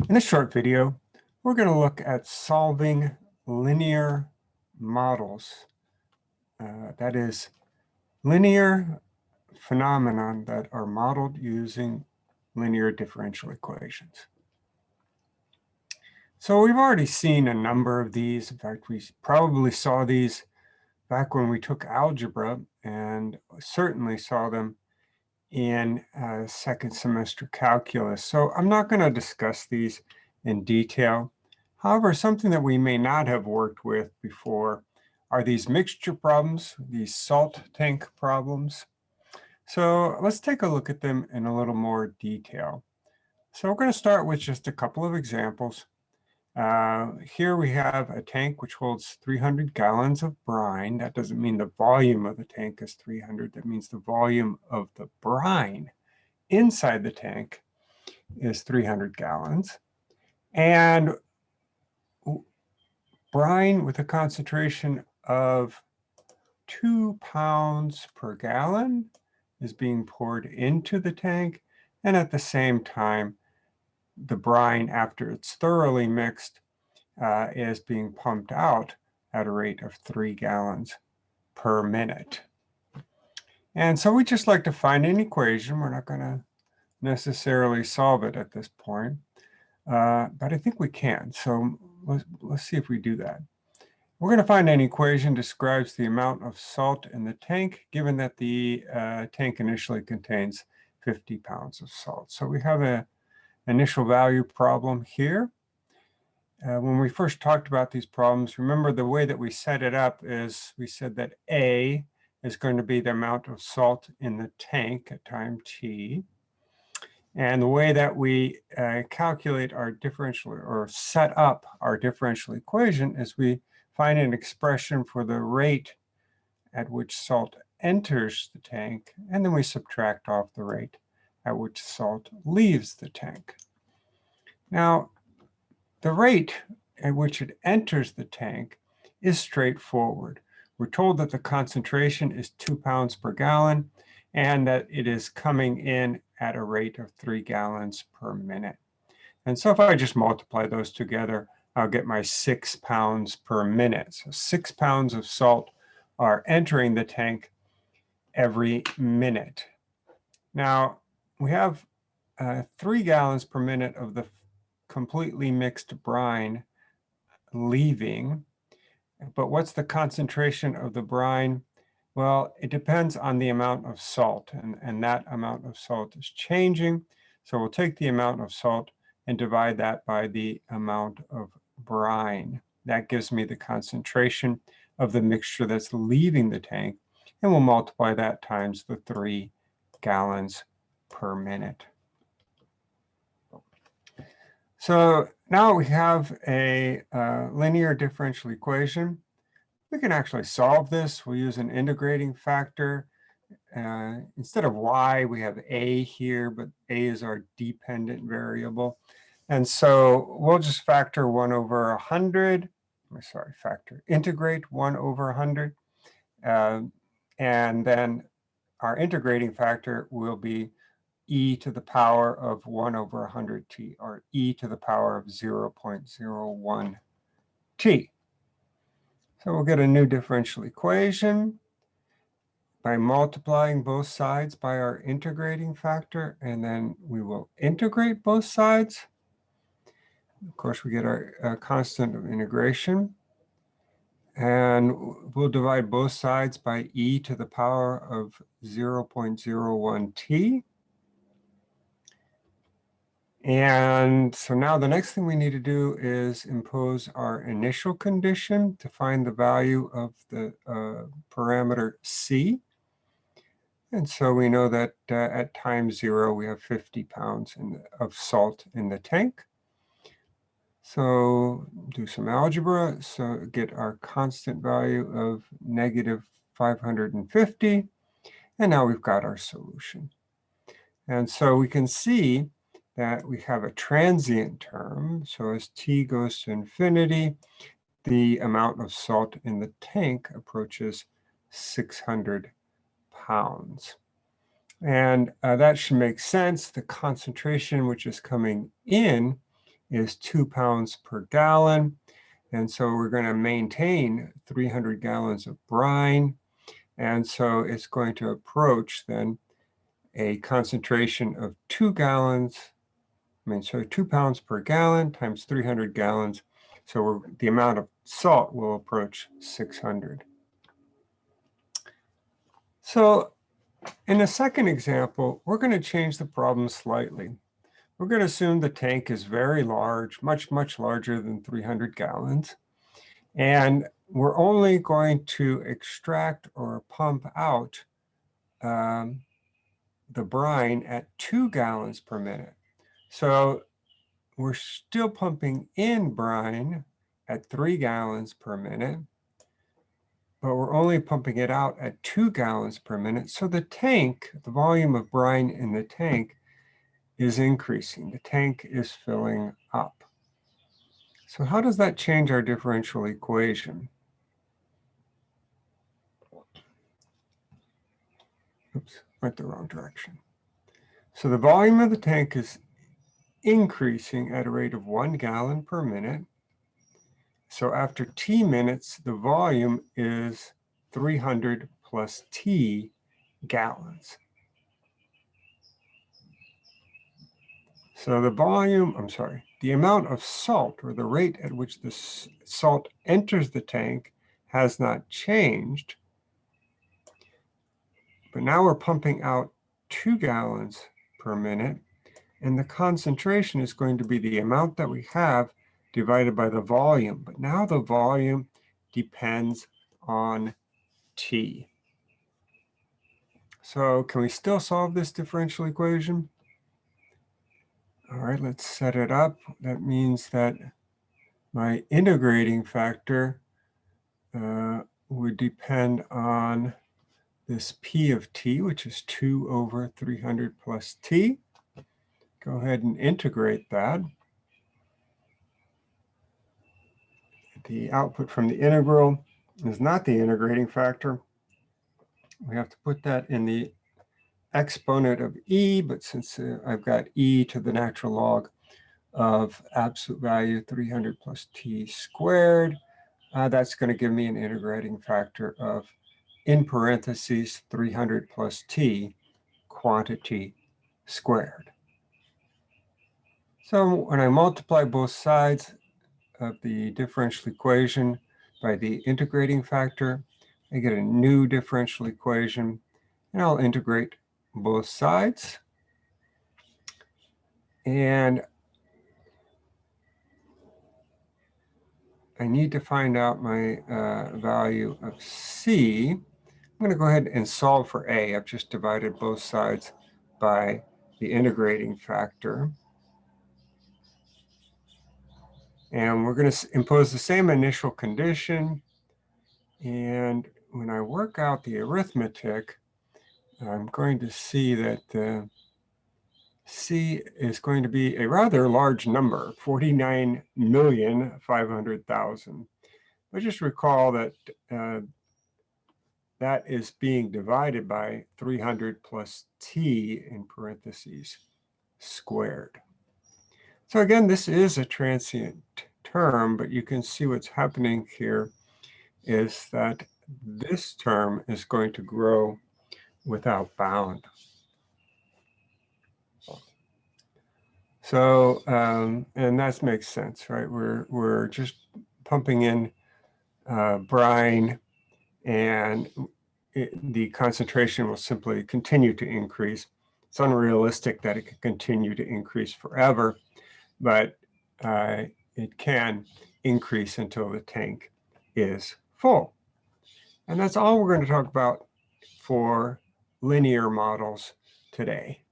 In this short video, we're going to look at solving linear models. Uh, that is linear phenomenon that are modeled using linear differential equations. So we've already seen a number of these. In fact, we probably saw these back when we took algebra and certainly saw them in uh, second semester calculus. So I'm not going to discuss these in detail. However, something that we may not have worked with before are these mixture problems, these salt tank problems. So let's take a look at them in a little more detail. So we're going to start with just a couple of examples. Uh, here we have a tank which holds 300 gallons of brine. That doesn't mean the volume of the tank is 300. That means the volume of the brine inside the tank is 300 gallons. And brine with a concentration of two pounds per gallon is being poured into the tank. And at the same time, the brine, after it's thoroughly mixed, uh, is being pumped out at a rate of three gallons per minute. And so we just like to find an equation. We're not going to necessarily solve it at this point, uh, but I think we can. So let's, let's see if we do that. We're going to find an equation describes the amount of salt in the tank, given that the uh, tank initially contains 50 pounds of salt. So we have a initial value problem here. Uh, when we first talked about these problems, remember the way that we set it up is we said that A is going to be the amount of salt in the tank at time t. And the way that we uh, calculate our differential or set up our differential equation is we find an expression for the rate at which salt enters the tank, and then we subtract off the rate at which salt leaves the tank. Now, the rate at which it enters the tank is straightforward. We're told that the concentration is two pounds per gallon and that it is coming in at a rate of three gallons per minute. And so if I just multiply those together, I'll get my six pounds per minute. So six pounds of salt are entering the tank every minute. Now, we have uh, three gallons per minute of the completely mixed brine leaving. But what's the concentration of the brine? Well, it depends on the amount of salt, and, and that amount of salt is changing. So we'll take the amount of salt and divide that by the amount of brine. That gives me the concentration of the mixture that's leaving the tank, and we'll multiply that times the three gallons per minute. So now we have a uh, linear differential equation. We can actually solve this. We'll use an integrating factor. Uh, instead of y, we have a here, but a is our dependent variable. And so we'll just factor 1 over 100. I'm Sorry, factor, integrate 1 over 100. Uh, and then our integrating factor will be e to the power of 1 over 100t, or e to the power of 0.01t. So we'll get a new differential equation by multiplying both sides by our integrating factor, and then we will integrate both sides. Of course, we get our uh, constant of integration. And we'll divide both sides by e to the power of 0.01t. And so now the next thing we need to do is impose our initial condition to find the value of the uh, parameter C. And so we know that uh, at time zero, we have 50 pounds the, of salt in the tank. So do some algebra. So get our constant value of negative 550. And now we've got our solution. And so we can see that we have a transient term. So as t goes to infinity, the amount of salt in the tank approaches 600 pounds. And uh, that should make sense. The concentration which is coming in is two pounds per gallon. And so we're going to maintain 300 gallons of brine. And so it's going to approach then a concentration of two gallons. I mean, so two pounds per gallon times 300 gallons. So the amount of salt will approach 600. So in the second example, we're going to change the problem slightly. We're going to assume the tank is very large, much, much larger than 300 gallons. And we're only going to extract or pump out um, the brine at two gallons per minute. So we're still pumping in brine at three gallons per minute, but we're only pumping it out at two gallons per minute. So the tank, the volume of brine in the tank is increasing. The tank is filling up. So how does that change our differential equation? Oops, went the wrong direction. So the volume of the tank is increasing at a rate of one gallon per minute. So after t minutes, the volume is 300 plus t gallons. So the volume, I'm sorry, the amount of salt or the rate at which the salt enters the tank has not changed. But now we're pumping out two gallons per minute. And the concentration is going to be the amount that we have divided by the volume. But now the volume depends on T. So can we still solve this differential equation? All right, let's set it up. That means that my integrating factor uh, would depend on this P of T, which is 2 over 300 plus T. Go ahead and integrate that. The output from the integral is not the integrating factor. We have to put that in the exponent of e, but since uh, I've got e to the natural log of absolute value 300 plus t squared, uh, that's going to give me an integrating factor of, in parentheses, 300 plus t quantity squared. So when I multiply both sides of the differential equation by the integrating factor, I get a new differential equation, and I'll integrate both sides. And I need to find out my uh, value of C. I'm going to go ahead and solve for A. I've just divided both sides by the integrating factor. And we're going to impose the same initial condition. And when I work out the arithmetic, I'm going to see that uh, C is going to be a rather large number, 49,500,000. But just recall that uh, that is being divided by 300 plus t in parentheses squared. So again, this is a transient term, but you can see what's happening here is that this term is going to grow without bound. So, um, and that makes sense, right? We're, we're just pumping in uh, brine and it, the concentration will simply continue to increase. It's unrealistic that it can continue to increase forever, but uh, it can increase until the tank is full. And that's all we're going to talk about for linear models today.